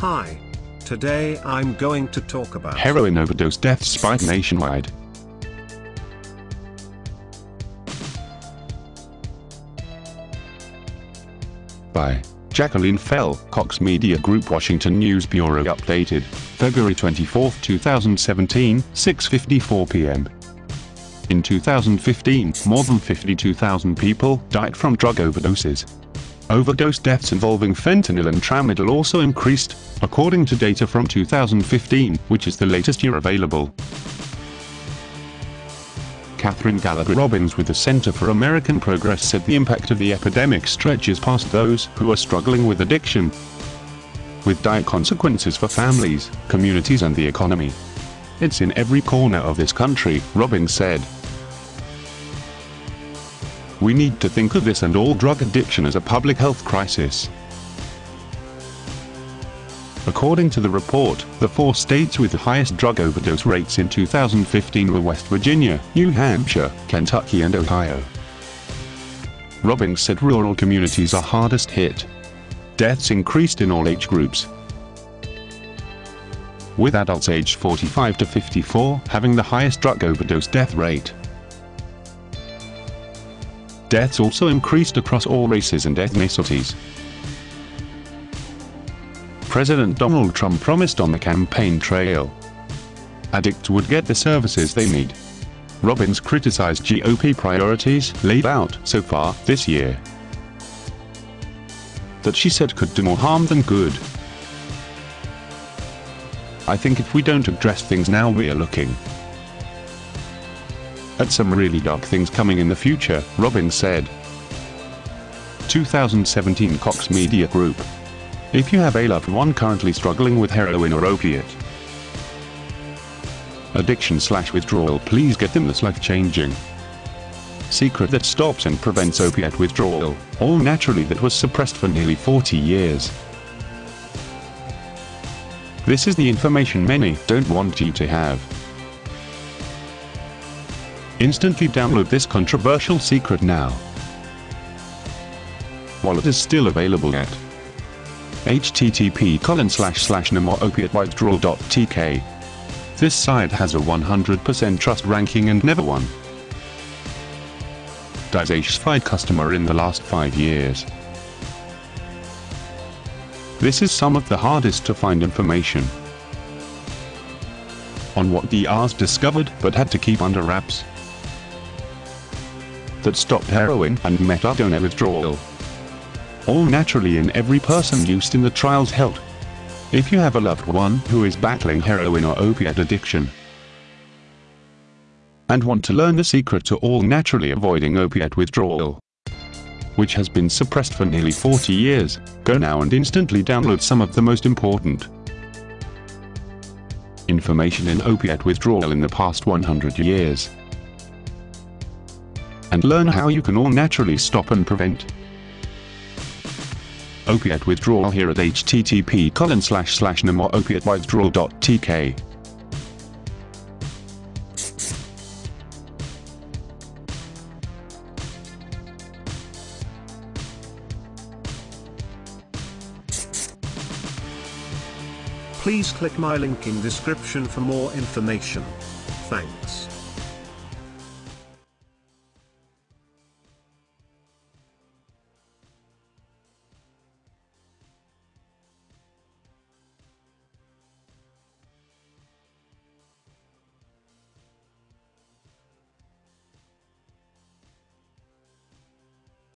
Hi. Today I'm going to talk about Heroin overdose deaths spike nationwide. By Jacqueline Fell, Cox Media Group Washington News Bureau updated, February 24, 2017, 6.54 p.m. In 2015, more than 52,000 people died from drug overdoses. Overdose deaths involving fentanyl and tramadol also increased, according to data from 2015, which is the latest year available. Catherine Gallagher Robbins with the Center for American Progress said the impact of the epidemic stretches past those who are struggling with addiction, with dire consequences for families, communities and the economy. It's in every corner of this country, Robbins said. We need to think of this and all drug addiction as a public health crisis. According to the report, the four states with the highest drug overdose rates in 2015 were West Virginia, New Hampshire, Kentucky and Ohio. Robbins said rural communities are hardest hit. Deaths increased in all age groups, with adults aged 45 to 54 having the highest drug overdose death rate. Deaths also increased across all races and ethnicities. President Donald Trump promised on the campaign trail. Addicts would get the services they need. Robbins criticized GOP priorities laid out so far this year that she said could do more harm than good. I think if we don't address things now we are looking at some really dark things coming in the future, Robbins said. 2017 Cox Media Group if you have a loved one currently struggling with heroin or opiate addiction slash withdrawal please get them this life-changing secret that stops and prevents opiate withdrawal, all naturally that was suppressed for nearly 40 years. This is the information many don't want you to have. Instantly download this controversial secret now. While it is still available at http colon slash slash. This site has a 100% trust ranking and never one dissatisfied customer in the last 5 years. This is some of the hardest to find information on what the DRs discovered but had to keep under wraps that stopped heroin and methadone withdrawal all naturally in every person used in the trials held. If you have a loved one who is battling heroin or opiate addiction, and want to learn the secret to all naturally avoiding opiate withdrawal, which has been suppressed for nearly 40 years, go now and instantly download some of the most important information in opiate withdrawal in the past 100 years, and learn how you can all naturally stop and prevent opiate withdrawal here at http colon slash slash withdrawal.tk. Please click my link in description for more information. Thanks.